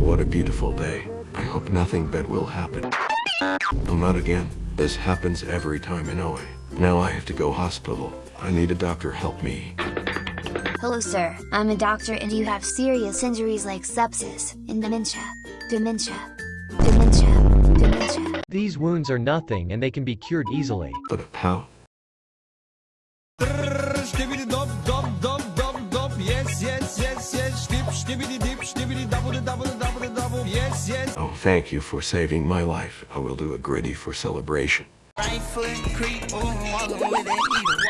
What a beautiful day. I hope nothing bad will happen. No, not again. This happens every time in Ohio. Now I have to go hospital. I need a doctor help me. Hello sir, I'm a doctor and you have serious injuries like sepsis, and dementia. Dementia. Dementia. Dementia. These wounds are nothing and they can be cured easily. But how? Yes yes yes dip skibidi double double double double yes yes Oh, thank you for saving my life. I will do a griddy for celebration. Right foot creep, ooh, walking with it.